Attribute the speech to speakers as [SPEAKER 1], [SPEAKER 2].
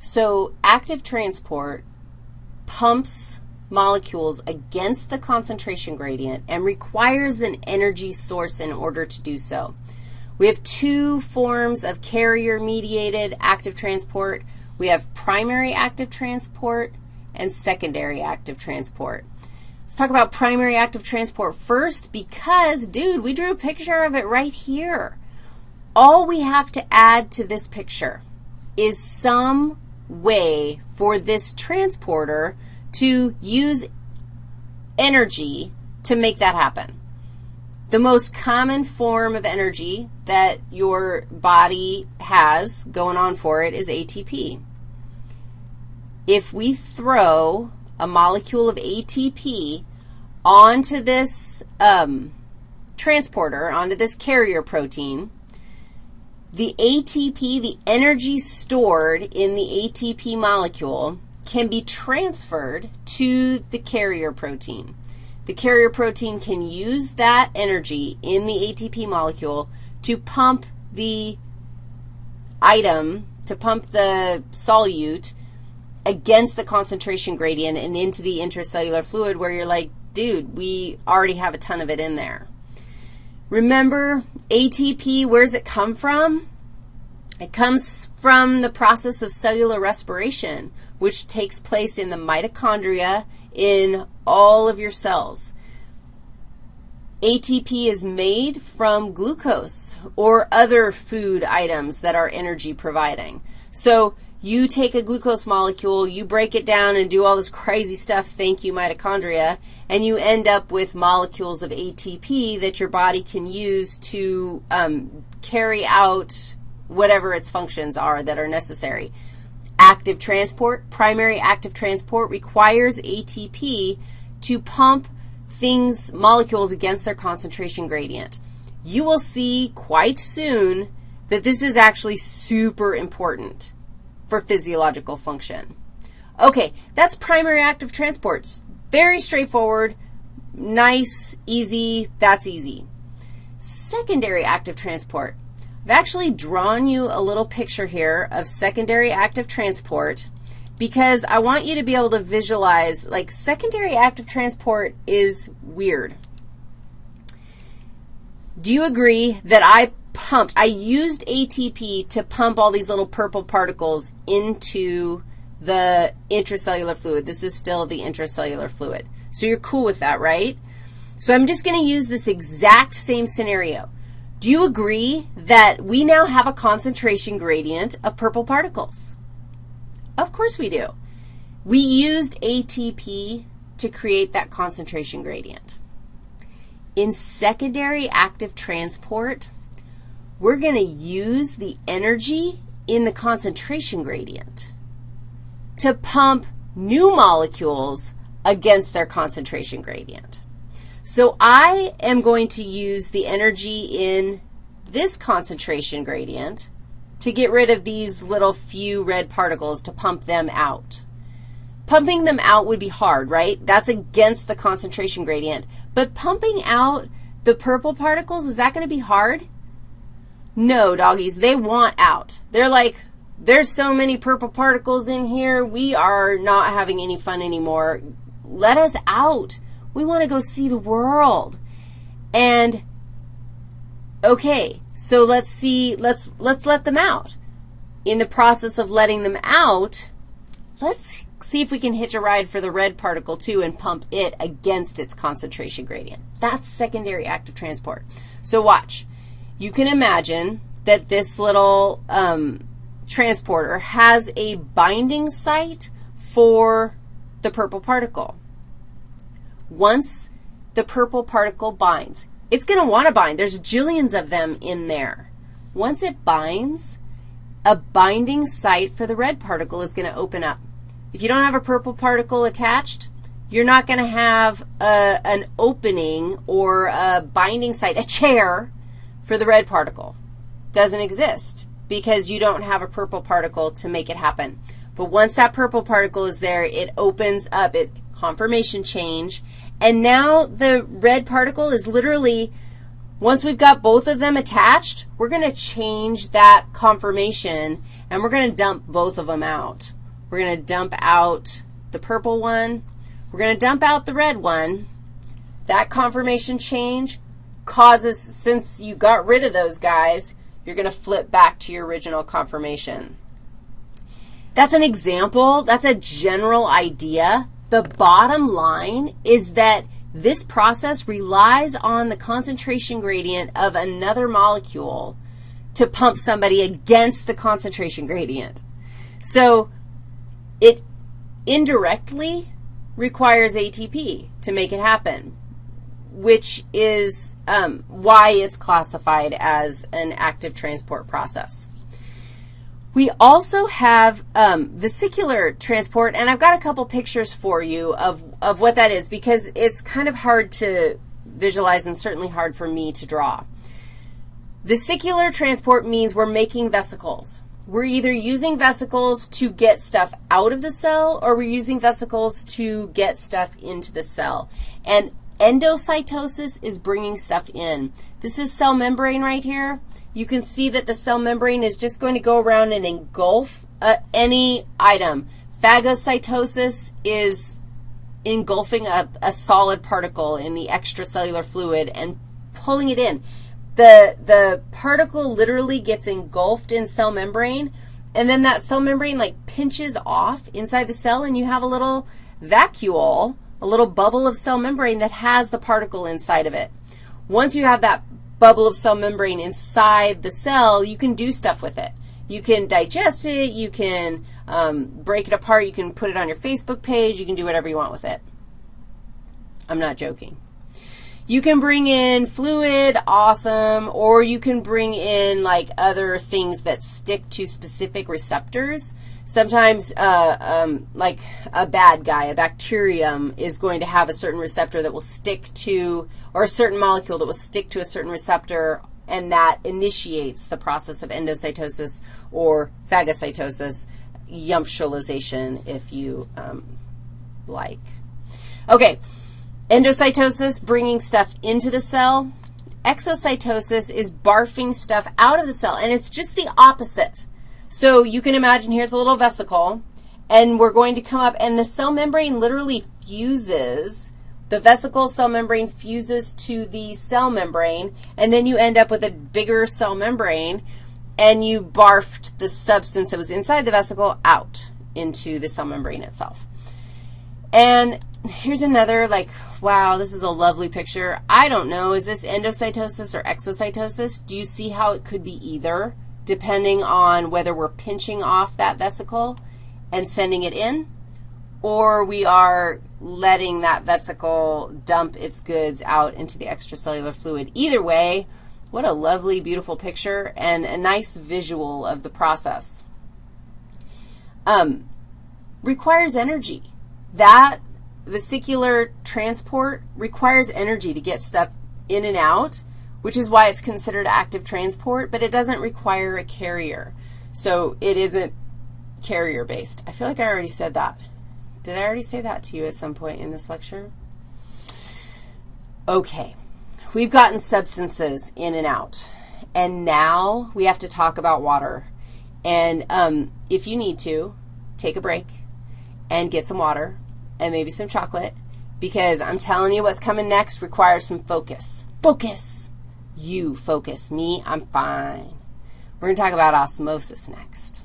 [SPEAKER 1] So active transport pumps molecules against the concentration gradient and requires an energy source in order to do so. We have two forms of carrier-mediated active transport. We have primary active transport and secondary active transport. Let's talk about primary active transport first because, dude, we drew a picture of it right here. All we have to add to this picture is some way for this transporter to use energy to make that happen. The most common form of energy that your body has going on for it is ATP. If we throw a molecule of ATP onto this um, transporter, onto this carrier protein, the ATP, the energy stored in the ATP molecule, can be transferred to the carrier protein. The carrier protein can use that energy in the ATP molecule to pump the item, to pump the solute against the concentration gradient and into the intracellular fluid where you're like, dude, we already have a ton of it in there. Remember, ATP, where does it come from? It comes from the process of cellular respiration, which takes place in the mitochondria in all of your cells. ATP is made from glucose or other food items that are energy providing. So you take a glucose molecule, you break it down and do all this crazy stuff, thank you mitochondria, and you end up with molecules of ATP that your body can use to um, carry out whatever its functions are that are necessary. Active transport, primary active transport requires ATP to pump things, molecules against their concentration gradient. You will see quite soon that this is actually super important for physiological function. Okay, that's primary active transport. Very straightforward, nice, easy, that's easy. Secondary active transport. I've actually drawn you a little picture here of secondary active transport because I want you to be able to visualize, like secondary active transport is weird. Do you agree that I pumped, I used ATP to pump all these little purple particles into the intracellular fluid. This is still the intracellular fluid. So you're cool with that, right? So I'm just going to use this exact same scenario. Do you agree that we now have a concentration gradient of purple particles? Of course we do. We used ATP to create that concentration gradient. In secondary active transport, we're going to use the energy in the concentration gradient to pump new molecules against their concentration gradient. So I am going to use the energy in this concentration gradient to get rid of these little few red particles to pump them out. Pumping them out would be hard, right? That's against the concentration gradient. But pumping out the purple particles, is that going to be hard? No, doggies, they want out. They're like, there's so many purple particles in here, we are not having any fun anymore. Let us out. We want to go see the world. And, okay, so let's see, let's, let's let them out. In the process of letting them out, let's see if we can hitch a ride for the red particle, too, and pump it against its concentration gradient. That's secondary active transport. So watch. You can imagine that this little um, transporter has a binding site for the purple particle. Once the purple particle binds, it's going to want to bind. There's jillions of them in there. Once it binds, a binding site for the red particle is going to open up. If you don't have a purple particle attached, you're not going to have a, an opening or a binding site, a chair for the red particle. Doesn't exist because you don't have a purple particle to make it happen. But once that purple particle is there, it opens up, it conformation change, and now the red particle is literally Once we've got both of them attached, we're going to change that conformation, and we're going to dump both of them out. We're going to dump out the purple one. We're going to dump out the red one. That conformation change causes, since you got rid of those guys, you're going to flip back to your original conformation. That's an example. That's a general idea. The bottom line is that this process relies on the concentration gradient of another molecule to pump somebody against the concentration gradient. So it indirectly requires ATP to make it happen, which is um, why it's classified as an active transport process. We also have um, vesicular transport, and I've got a couple pictures for you of, of what that is because it's kind of hard to visualize and certainly hard for me to draw. Vesicular transport means we're making vesicles. We're either using vesicles to get stuff out of the cell or we're using vesicles to get stuff into the cell. And endocytosis is bringing stuff in. This is cell membrane right here you can see that the cell membrane is just going to go around and engulf uh, any item. Phagocytosis is engulfing a, a solid particle in the extracellular fluid and pulling it in. The, the particle literally gets engulfed in cell membrane, and then that cell membrane like pinches off inside the cell, and you have a little vacuole, a little bubble of cell membrane that has the particle inside of it. Once you have that bubble of cell membrane inside the cell, you can do stuff with it. You can digest it. You can um, break it apart. You can put it on your Facebook page. You can do whatever you want with it. I'm not joking. You can bring in fluid, awesome, or you can bring in like other things that stick to specific receptors. Sometimes uh, um, like a bad guy, a bacterium, is going to have a certain receptor that will stick to, or a certain molecule that will stick to a certain receptor, and that initiates the process of endocytosis or phagocytosis, yumptialization, if you um, like. Okay, endocytosis, bringing stuff into the cell. Exocytosis is barfing stuff out of the cell, and it's just the opposite. So you can imagine here's a little vesicle, and we're going to come up, and the cell membrane literally fuses. The vesicle cell membrane fuses to the cell membrane, and then you end up with a bigger cell membrane, and you barfed the substance that was inside the vesicle out into the cell membrane itself. And here's another, like, wow, this is a lovely picture. I don't know, is this endocytosis or exocytosis? Do you see how it could be either? Depending on whether we're pinching off that vesicle and sending it in, or we are letting that vesicle dump its goods out into the extracellular fluid. Either way, what a lovely, beautiful picture and a nice visual of the process. Um, requires energy. That vesicular transport requires energy to get stuff in and out which is why it's considered active transport, but it doesn't require a carrier. So it isn't carrier-based. I feel like I already said that. Did I already say that to you at some point in this lecture? Okay. We've gotten substances in and out, and now we have to talk about water. And um, if you need to, take a break and get some water and maybe some chocolate because I'm telling you what's coming next requires some focus. Focus. You focus. Me, I'm fine. We're going to talk about osmosis next.